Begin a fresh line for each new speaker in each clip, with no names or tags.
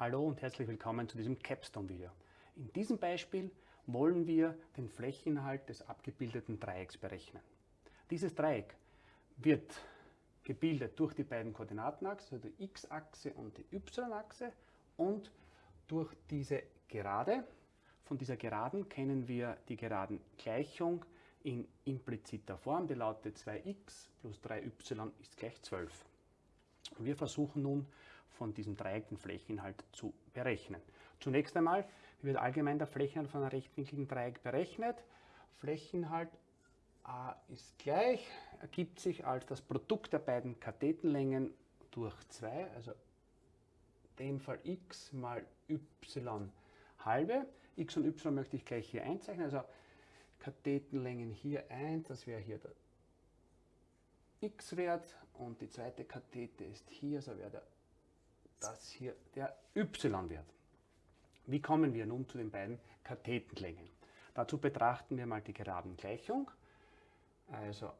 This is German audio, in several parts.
Hallo und herzlich willkommen zu diesem Capstone-Video. In diesem Beispiel wollen wir den Flächeninhalt des abgebildeten Dreiecks berechnen. Dieses Dreieck wird gebildet durch die beiden Koordinatenachsen, also die x-Achse und die y-Achse und durch diese Gerade. Von dieser Geraden kennen wir die Geradengleichung in impliziter Form, die lautet 2x plus 3y ist gleich 12. Wir versuchen nun von diesem Dreieck den Flächeninhalt zu berechnen. Zunächst einmal wird allgemein der Flächeninhalt von einem rechtwinkligen Dreieck berechnet. Flächeninhalt a ist gleich, ergibt sich als das Produkt der beiden Kathetenlängen durch 2, also in dem Fall x mal y halbe. x und y möchte ich gleich hier einzeichnen, also Kathetenlängen hier 1, das wäre hier der x-Wert und die zweite Kathete ist hier, so wäre das hier der y-Wert. Wie kommen wir nun zu den beiden Kathetenlängen? Dazu betrachten wir mal die Geradengleichung. Also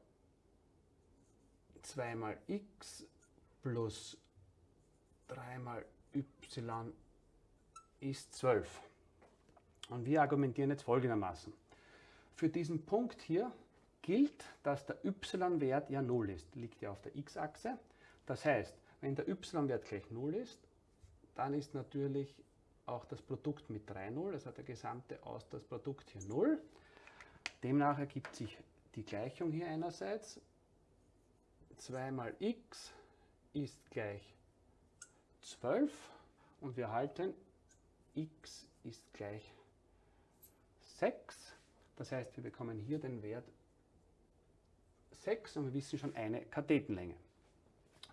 2 mal x plus 3 mal y ist 12. Und wir argumentieren jetzt folgendermaßen. Für diesen Punkt hier gilt, dass der y-Wert ja 0 ist, liegt ja auf der x-Achse. Das heißt, wenn der y-Wert gleich 0 ist, dann ist natürlich auch das Produkt mit 3 0, also der gesamte aus das Produkt hier 0. Demnach ergibt sich die Gleichung hier einerseits. 2 mal x ist gleich 12 und wir halten x ist gleich 6. Das heißt, wir bekommen hier den Wert 6 und wir wissen schon eine Kathetenlänge.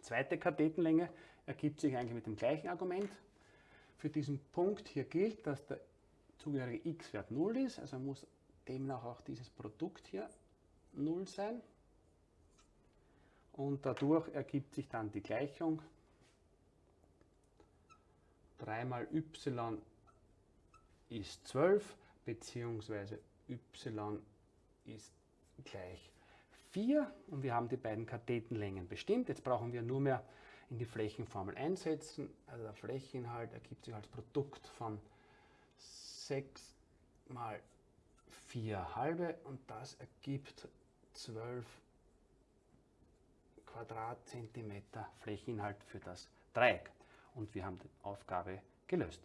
Zweite Kathetenlänge ergibt sich eigentlich mit dem gleichen Argument. Für diesen Punkt hier gilt, dass der zugehörige x-Wert 0 ist, also muss demnach auch dieses Produkt hier 0 sein. Und dadurch ergibt sich dann die Gleichung 3 mal y ist 12 beziehungsweise y ist gleich 4 und wir haben die beiden Kathetenlängen bestimmt. Jetzt brauchen wir nur mehr in die Flächenformel einsetzen. Also der Flächeninhalt ergibt sich als Produkt von 6 mal 4 halbe und das ergibt 12 Quadratzentimeter Flächeninhalt für das Dreieck. Und wir haben die Aufgabe gelöst.